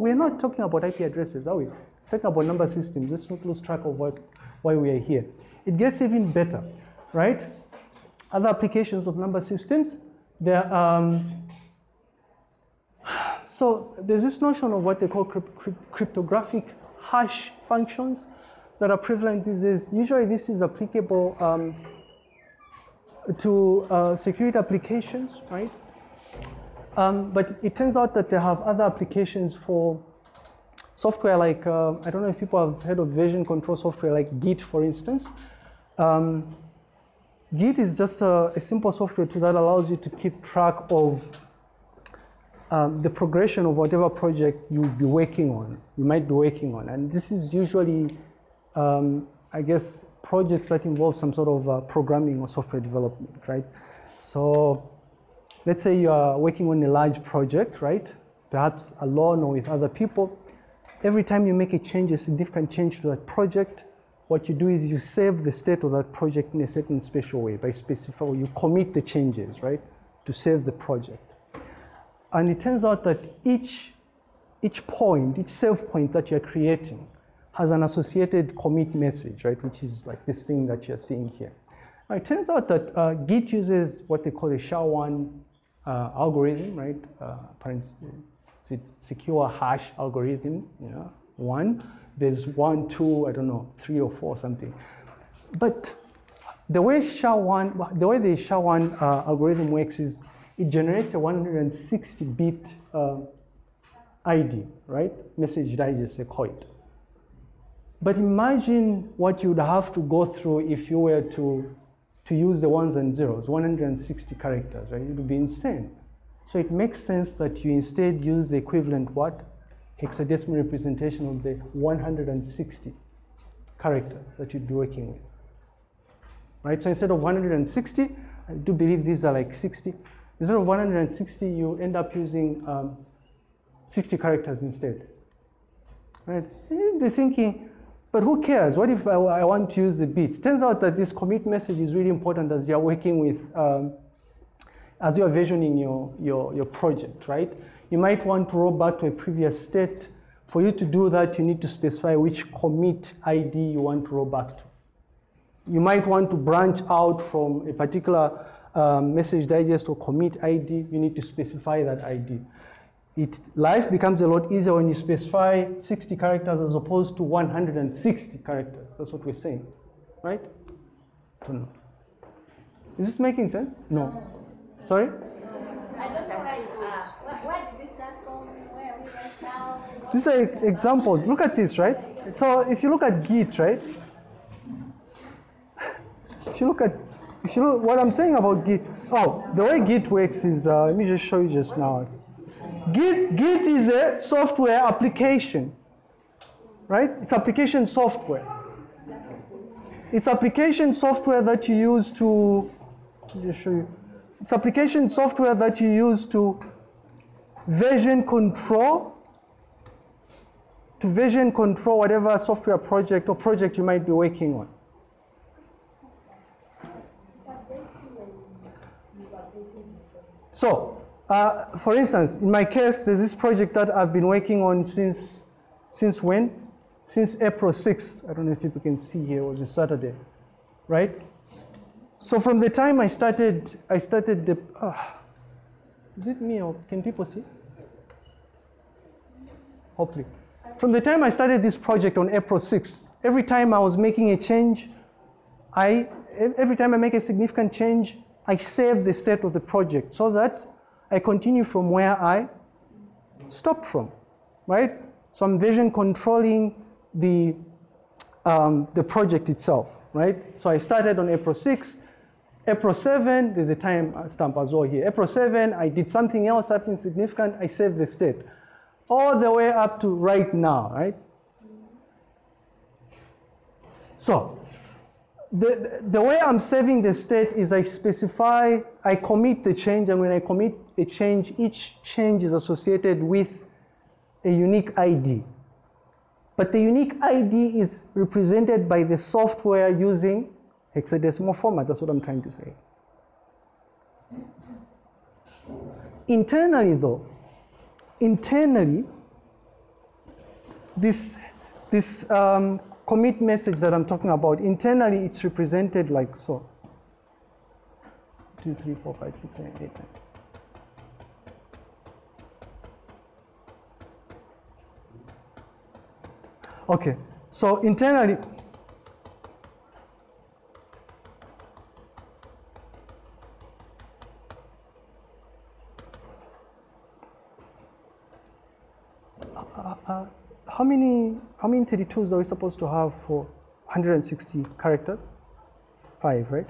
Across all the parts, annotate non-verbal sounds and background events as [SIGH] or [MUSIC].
we're not talking about IP addresses, are we? We're talking about number systems. Let's not lose track of what, why we are here. It gets even better, right? Other applications of number systems, there um, so there's this notion of what they call crypt cryptographic hash functions that are prevalent these days. Usually this is applicable um, to uh, security applications, right? Um, but it turns out that they have other applications for software like, uh, I don't know if people have heard of version control software like Git, for instance. Um, Git is just a, a, simple software tool that allows you to keep track of um, the progression of whatever project you'll be working on, you might be working on. And this is usually, um, I guess, projects that involve some sort of uh, programming or software development, right? So let's say you are working on a large project, right? Perhaps alone or with other people. Every time you make a change, a significant change to that project, what you do is you save the state of that project in a certain special way by specifying, you commit the changes, right, to save the project. And it turns out that each, each point, each save point that you're creating has an associated commit message, right, which is like this thing that you're seeing here. Now, it turns out that uh, Git uses what they call a SHA-1 uh, algorithm, right, uh, secure hash algorithm, you know, one. There's one, two, I don't know, three or four something. But the way SHA-1, the way the SHA-1 uh, algorithm works is it generates a 160-bit uh, ID, right? Message digest, they call it. But imagine what you would have to go through if you were to, to use the ones and zeros, 160 characters, right? It would be insane. So it makes sense that you instead use the equivalent what? Hexadecimal representation of the 160 characters that you'd be working with. Right, so instead of 160, I do believe these are like 60. Instead of 160, you end up using um, 60 characters instead. Right? You'd be thinking, but who cares? What if I, I, want to use the bits? Turns out that this commit message is really important as you're working with, um, as you're versioning your, your, your project, right? You might want to roll back to a previous state. For you to do that, you need to specify which commit ID you want to roll back to. You might want to branch out from a particular um, message digest or commit ID, you need to specify that ID. It, life becomes a lot easier when you specify 60 characters as opposed to 160 characters. That's what we're saying, right? Know. Is this making sense? No. Sorry? I don't know where you are. Where, did this start from? Where are we right now? These are examples. Look at this, right? So if you look at Git, right? [LAUGHS] If you look at if you look, what I'm saying about Git. Oh, the way Git works is, uh, let me just show you just now. Git, Git is a software application, right? It's application software. It's application software that you use to, let me just show you. It's application software that you use to version control, to version control whatever software project or project you might be working on. So, uh, for instance, in my case, there's this project that I've been working on since, since when? Since April 6th. I don't know if people can see here, it was a Saturday, right? So from the time I started, I started the, uh, is it me or can people see? Hopefully. From the time I started this project on April 6th, every time I was making a change, I, every time I make a significant change, I save the state of the project so that I continue from where I stopped from, right? So I'm version controlling the, um, the project itself, right? So I started on April 6th. April 7, there's a time stamp as well here. April 7, I did something else, something significant, I saved the state. All the way up to right now, right? So the, the way I'm saving the state is I specify, I commit the change, and when I commit a change, each change is associated with a unique ID. But the unique ID is represented by the software using hexadecimal format. That's what I'm trying to say. Internally, though, internally, this, this um, commit message that I'm talking about, internally it's represented like so. Two, three, four, five, six, seven, eight, nine. Okay, so internally, uh, uh, how many how many 32s are we supposed to have for 160 characters? Five, right?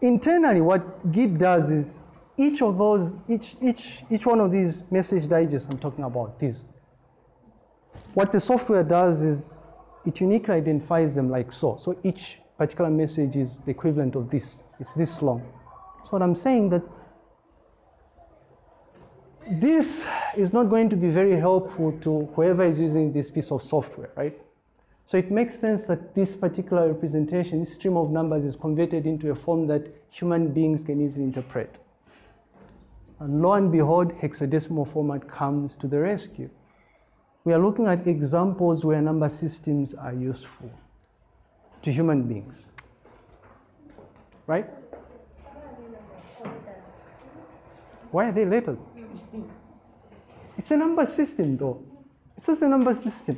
Internally, what Git does is each of those, each each each one of these message digests I'm talking about, these. What the software does is it uniquely identifies them like so. So each particular message is the equivalent of this. It's this long. So what I'm saying that this is not going to be very helpful to whoever is using this piece of software, right? So it makes sense that this particular representation, this stream of numbers is converted into a form that human beings can easily interpret. And lo and behold, hexadecimal format comes to the rescue. We are looking at examples where number systems are useful to human beings, right? Why are they letters? It's a number system, though. It's just a number system.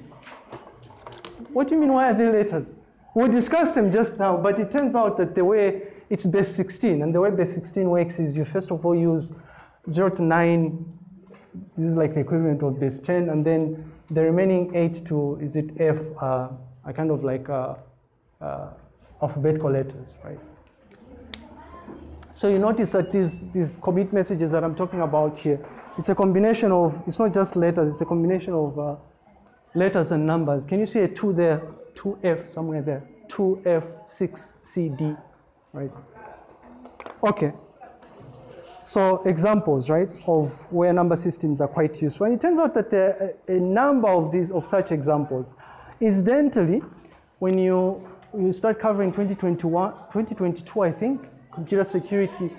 What do you mean, why are they letters? We discussed them just now, but it turns out that the way it's base 16, and the way base 16 works is you first of all use 0 to 9, this is like the equivalent of base 10, and then the remaining 8 to, is it F, uh, are kind of like uh, uh, alphabetical letters, right? So you notice that these, these commit messages that I'm talking about here, it's a combination of, it's not just letters, it's a combination of uh, letters and numbers. Can you see a 2 there, 2F somewhere there, 2F, 6CD, right? Okay. So examples, right, of where number systems are quite useful. And it turns out that there are a number of these, of such examples. Incidentally, when you, you start covering 2021, 2022, I think, computer security,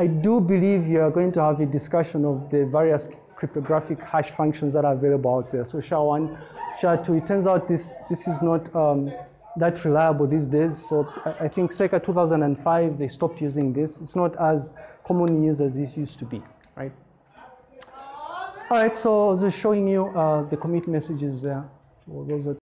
I do believe you are going to have a discussion of the various cryptographic hash functions that are available out there. So SHA-1, SHA-2, it turns out this, this is not um, that reliable these days. So I, think circa 2005, they stopped using this. It's not as commonly used as it used to be, right? All right, so I was just showing you uh, the commit messages there. Those that